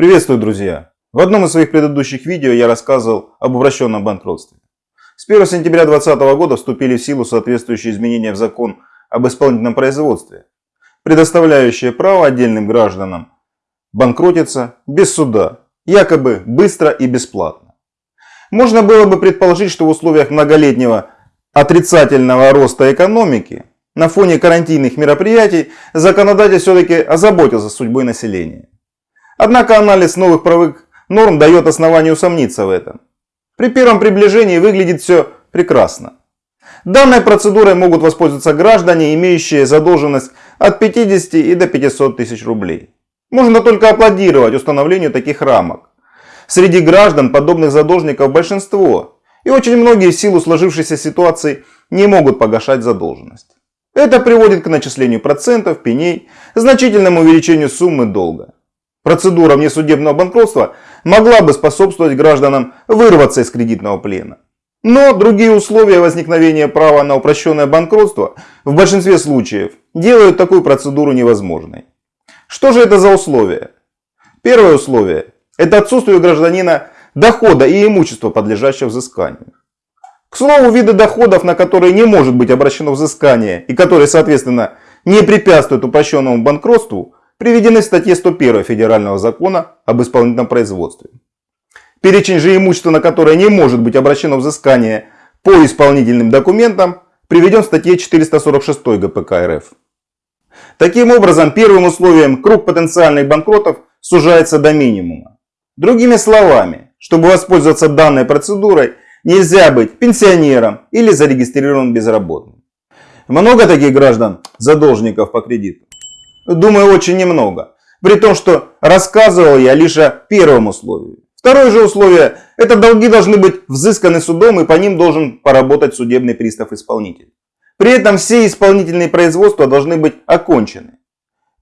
Приветствую, друзья! В одном из своих предыдущих видео я рассказывал об обращенном банкротстве. С 1 сентября 2020 года вступили в силу соответствующие изменения в закон об исполнительном производстве, предоставляющие право отдельным гражданам банкротиться без суда, якобы быстро и бесплатно. Можно было бы предположить, что в условиях многолетнего отрицательного роста экономики на фоне карантинных мероприятий законодатель все-таки озаботился судьбой населения. Однако анализ новых правовых норм дает основание усомниться в этом. При первом приближении выглядит все прекрасно. Данной процедурой могут воспользоваться граждане, имеющие задолженность от 50 и до 500 тысяч рублей. Можно только аплодировать установлению таких рамок. Среди граждан подобных задолжников большинство, и очень многие в силу сложившейся ситуации не могут погашать задолженность. Это приводит к начислению процентов, пеней, значительному увеличению суммы долга. Процедура внесудебного банкротства могла бы способствовать гражданам вырваться из кредитного плена. Но другие условия возникновения права на упрощенное банкротство в большинстве случаев делают такую процедуру невозможной. Что же это за условия? Первое условие – это отсутствие у гражданина дохода и имущества, подлежащего взысканию. К слову, виды доходов, на которые не может быть обращено взыскание и которые, соответственно, не препятствуют упрощенному банкротству – приведены в статье 101 Федерального закона об исполнительном производстве. Перечень же имущества, на которое не может быть обращено взыскание по исполнительным документам, приведен в статье 446 ГПК РФ. Таким образом, первым условием круг потенциальных банкротов сужается до минимума. Другими словами, чтобы воспользоваться данной процедурой, нельзя быть пенсионером или зарегистрированным безработным. Много таких граждан, задолжников по кредиту? Думаю, очень немного. При том, что рассказывал я лишь о первом условии. Второе же условие – это долги должны быть взысканы судом и по ним должен поработать судебный пристав-исполнитель. При этом все исполнительные производства должны быть окончены.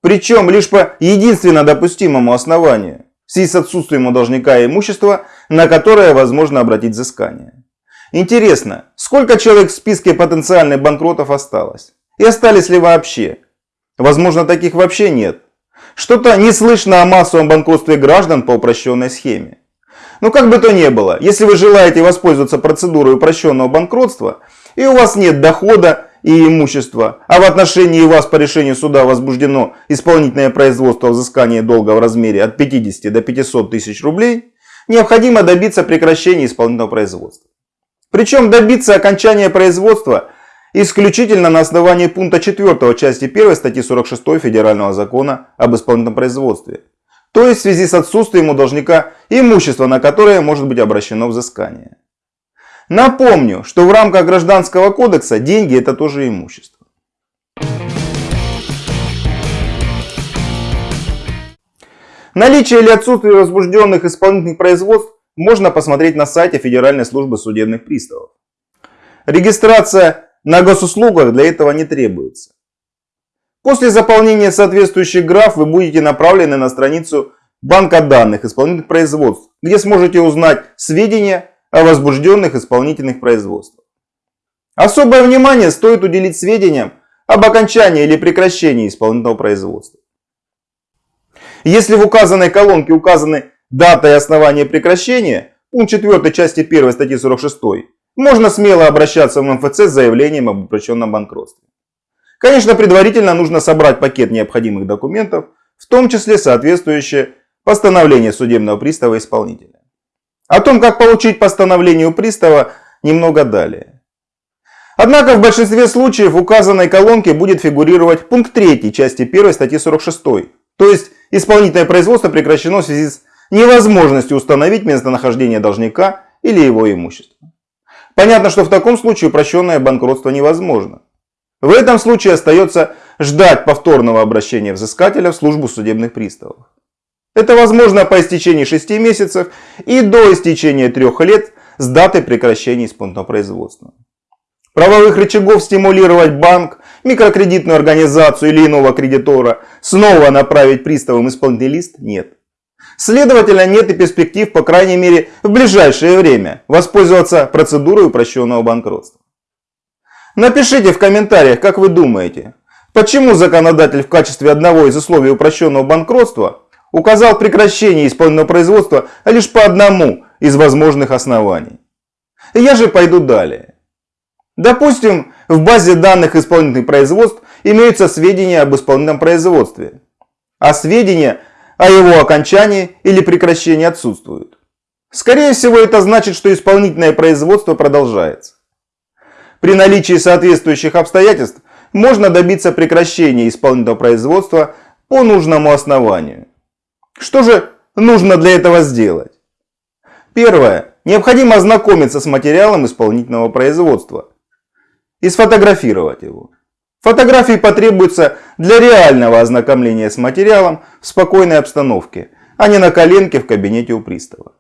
Причем лишь по единственно допустимому основанию, в связи с отсутствием у должника имущества, на которое возможно обратить взыскание. Интересно, сколько человек в списке потенциальных банкротов осталось? И остались ли вообще? Возможно, таких вообще нет. Что-то не слышно о массовом банкротстве граждан по упрощенной схеме. Но как бы то ни было, если вы желаете воспользоваться процедурой упрощенного банкротства, и у вас нет дохода и имущества, а в отношении вас по решению суда возбуждено исполнительное производство взыскания долга в размере от 50 до 500 тысяч рублей, необходимо добиться прекращения исполнительного производства. Причем добиться окончания производства исключительно на основании пункта 4 части 1 статьи 46 Федерального закона об исполнительном производстве. То есть в связи с отсутствием у должника имущества, на которое может быть обращено взыскание. Напомню, что в рамках Гражданского кодекса деньги это тоже имущество. Наличие или отсутствие возбужденных исполнительных производств можно посмотреть на сайте Федеральной службы судебных приставов. Регистрация на госуслугах для этого не требуется. После заполнения соответствующих граф вы будете направлены на страницу банка данных исполнительных производств, где сможете узнать сведения о возбужденных исполнительных производствах. Особое внимание стоит уделить сведениям об окончании или прекращении исполнительного производства. Если в указанной колонке указаны дата и основание прекращения, пункт 4 части 1 статьи 46, можно смело обращаться в МФЦ с заявлением об упрощенном банкротстве. Конечно, предварительно нужно собрать пакет необходимых документов, в том числе соответствующее постановление судебного пристава исполнителя. О том, как получить постановление у пристава, немного далее. Однако в большинстве случаев в указанной колонке будет фигурировать пункт 3 части 1 статьи 46. То есть исполнительное производство прекращено в связи с невозможностью установить местонахождение должника или его имущества. Понятно, что в таком случае упрощенное банкротство невозможно. В этом случае остается ждать повторного обращения взыскателя в службу судебных приставов. Это возможно по истечении 6 месяцев и до истечения 3 лет с даты прекращения исполнительного производства. Правовых рычагов стимулировать банк, микрокредитную организацию или иного кредитора снова направить приставам исполнительный лист нет. Следовательно, нет и перспектив, по крайней мере, в ближайшее время воспользоваться процедурой упрощенного банкротства. Напишите в комментариях, как вы думаете, почему законодатель в качестве одного из условий упрощенного банкротства указал прекращение исполнительного производства лишь по одному из возможных оснований. Я же пойду далее. Допустим, в базе данных исполнительных производств имеются сведения об исполнительном производстве, а сведения о его окончании или прекращении отсутствуют. Скорее всего, это значит, что исполнительное производство продолжается. При наличии соответствующих обстоятельств можно добиться прекращения исполнительного производства по нужному основанию. Что же нужно для этого сделать? Первое. Необходимо ознакомиться с материалом исполнительного производства и сфотографировать его. Фотографии потребуются для реального ознакомления с материалом в спокойной обстановке, а не на коленке в кабинете у пристава.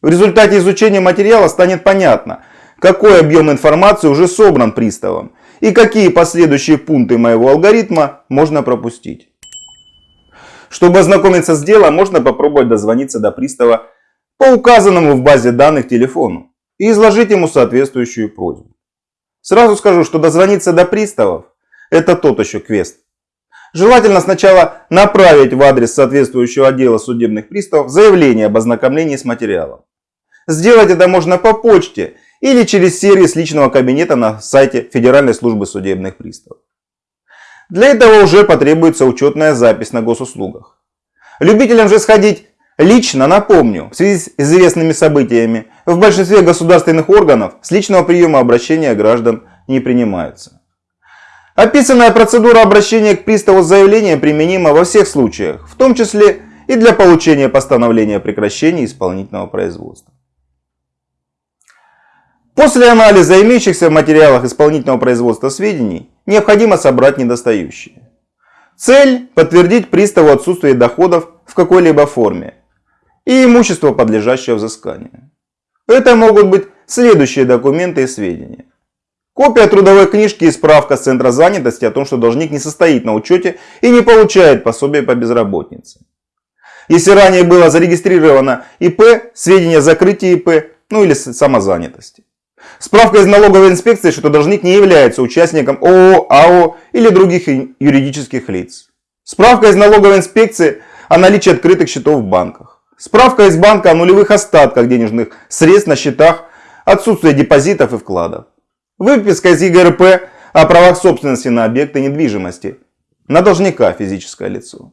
В результате изучения материала станет понятно, какой объем информации уже собран приставом и какие последующие пункты моего алгоритма можно пропустить. Чтобы ознакомиться с делом, можно попробовать дозвониться до пристава по указанному в базе данных телефону и изложить ему соответствующую просьбу. Сразу скажу, что дозвониться до приставов – это тот еще квест. Желательно сначала направить в адрес соответствующего отдела судебных приставов заявление об ознакомлении с материалом. Сделать это можно по почте или через сервис личного кабинета на сайте Федеральной службы судебных приставов. Для этого уже потребуется учетная запись на госуслугах. Любителям же сходить лично, напомню, в связи с известными событиями, в большинстве государственных органов с личного приема обращения граждан не принимаются. Описанная процедура обращения к приставу с заявлением применима во всех случаях, в том числе и для получения постановления о прекращении исполнительного производства. После анализа имеющихся в материалах исполнительного производства сведений необходимо собрать недостающие. Цель – подтвердить приставу отсутствие доходов в какой-либо форме и имущество, подлежащее взысканию. Это могут быть следующие документы и сведения. Копия трудовой книжки и справка с центра занятости о том, что должник не состоит на учете и не получает пособие по безработице. Если ранее было зарегистрировано ИП, сведения о закрытии ИП, ну или самозанятости. Справка из налоговой инспекции, что должник не является участником ООО, АО или других юридических лиц. Справка из налоговой инспекции о наличии открытых счетов в банках. Справка из банка о нулевых остатках денежных средств на счетах, отсутствие депозитов и вкладов. Выписка из ЕГРП о правах собственности на объекты недвижимости. На должника физическое лицо.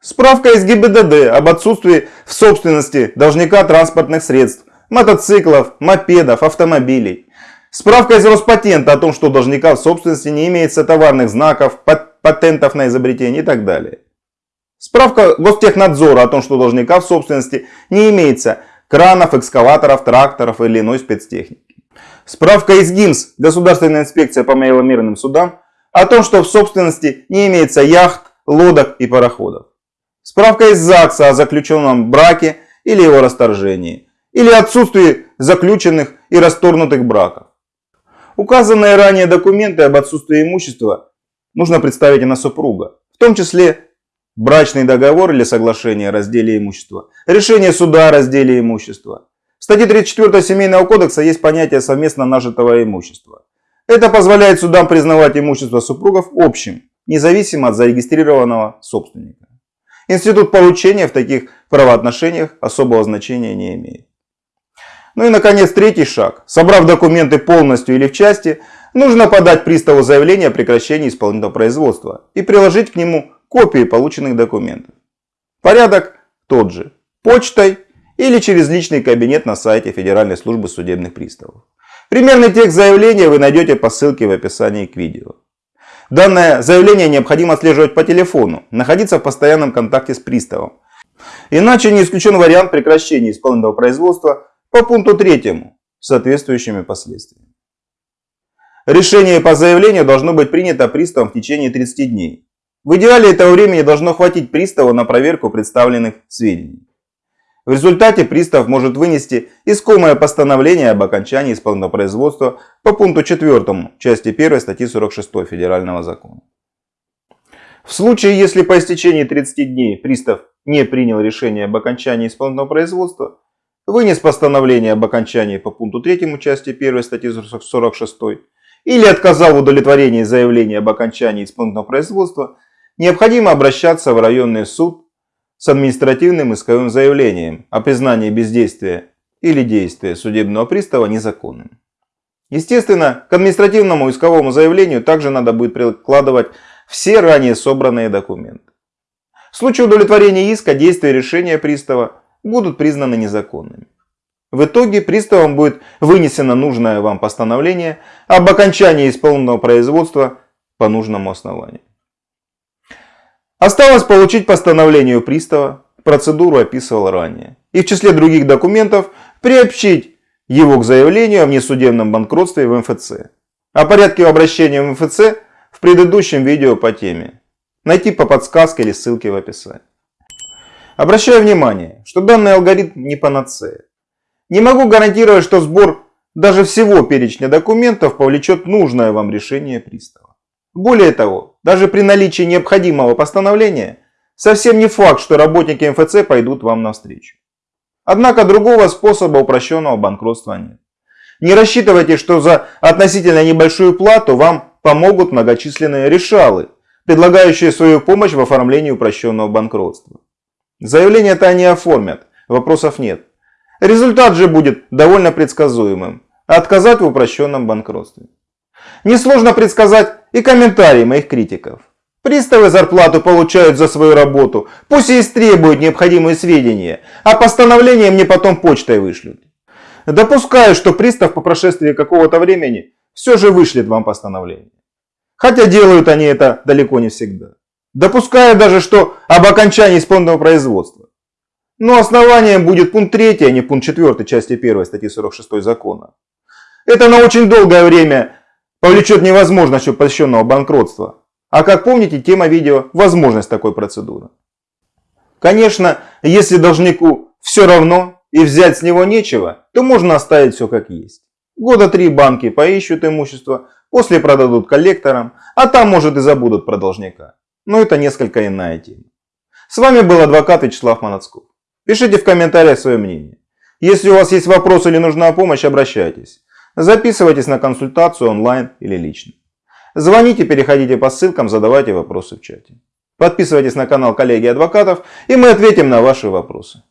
Справка из ГИБДД об отсутствии в собственности должника транспортных средств мотоциклов, мопедов, автомобилей. Справка из Роспатента о том, что у должника в собственности не имеется товарных знаков, патентов на изобретение и так далее. Справка Гостехнадзора о том, что должника в собственности не имеется кранов, экскаваторов, тракторов или иной спецтехники. Справка из ГИМС, Государственная инспекция по маломерным судам, о том, что в собственности не имеется яхт, лодок и пароходов. Справка из ЗАГСа о заключенном браке или его расторжении или отсутствии заключенных и расторгнутых браков. Указанные ранее документы об отсутствии имущества нужно представить на супруга, в том числе брачный договор или соглашение о разделе имущества, решение суда о разделе имущества. В статье 34 Семейного кодекса есть понятие совместно нажитого имущества. Это позволяет судам признавать имущество супругов общим, независимо от зарегистрированного собственника. Институт поручения в таких правоотношениях особого значения не имеет. Ну и, наконец, третий шаг. Собрав документы полностью или в части, нужно подать приставу заявление о прекращении исполнительного производства и приложить к нему копии полученных документов. Порядок тот же. Почтой или через личный кабинет на сайте Федеральной службы судебных приставов. Примерный текст заявления вы найдете по ссылке в описании к видео. Данное заявление необходимо отслеживать по телефону, находиться в постоянном контакте с приставом. Иначе не исключен вариант прекращения исполнительного производства по пункту третьему с соответствующими последствиями. Решение по заявлению должно быть принято приставом в течение 30 дней. В идеале этого времени должно хватить приставу на проверку представленных сведений. В результате пристав может вынести искомое постановление об окончании исполнительного производства по пункту 4 части 1 статьи 46 Федерального закона. В случае, если по истечении 30 дней пристав не принял решение об окончании исполнительного производства, вынес постановление об окончании по пункту 3 части 1 статьи 46 или отказал в удовлетворении заявления об окончании исполнительного производства, необходимо обращаться в районный суд с административным исковым заявлением о признании бездействия или действия судебного пристава незаконным. Естественно, к административному исковому заявлению также надо будет прикладывать все ранее собранные документы. В случае удовлетворения иска действия решения пристава будут признаны незаконными. В итоге приставом будет вынесено нужное вам постановление об окончании исполненного производства по нужному основанию. Осталось получить постановление пристава, процедуру описывал ранее. И в числе других документов приобщить его к заявлению о внесудебном банкротстве в МФЦ. О порядке обращения в МФЦ в предыдущем видео по теме. Найти по подсказке или ссылке в описании. Обращаю внимание, что данный алгоритм не панацея. Не могу гарантировать, что сбор даже всего перечня документов повлечет нужное вам решение пристава. Более того, даже при наличии необходимого постановления, совсем не факт, что работники МФЦ пойдут вам навстречу. Однако другого способа упрощенного банкротства нет. Не рассчитывайте, что за относительно небольшую плату вам помогут многочисленные решалы, предлагающие свою помощь в оформлении упрощенного банкротства. Заявление-то они оформят, вопросов нет. Результат же будет довольно предсказуемым. Отказать в упрощенном банкротстве. Несложно предсказать и комментарии моих критиков. Приставы зарплату получают за свою работу, пусть и истребуют необходимые сведения, а постановление мне потом почтой вышлют. Допускаю, что пристав по прошествии какого-то времени все же вышлет вам постановление. Хотя делают они это далеко не всегда. Допускаю даже, что об окончании исполненного производства. Но основанием будет пункт 3, а не пункт 4 части 1 статьи 46 закона. Это на очень долгое время повлечет невозможность упрощенного банкротства. А как помните, тема видео – возможность такой процедуры. Конечно, если должнику все равно и взять с него нечего, то можно оставить все как есть. Года три банки поищут имущество, после продадут коллекторам, а там может и забудут про должника. Но это несколько иная тема. С вами был адвокат Вячеслав Манацков. Пишите в комментариях свое мнение. Если у вас есть вопросы или нужна помощь, обращайтесь. Записывайтесь на консультацию онлайн или лично. Звоните, переходите по ссылкам, задавайте вопросы в чате. Подписывайтесь на канал коллеги адвокатов и мы ответим на ваши вопросы.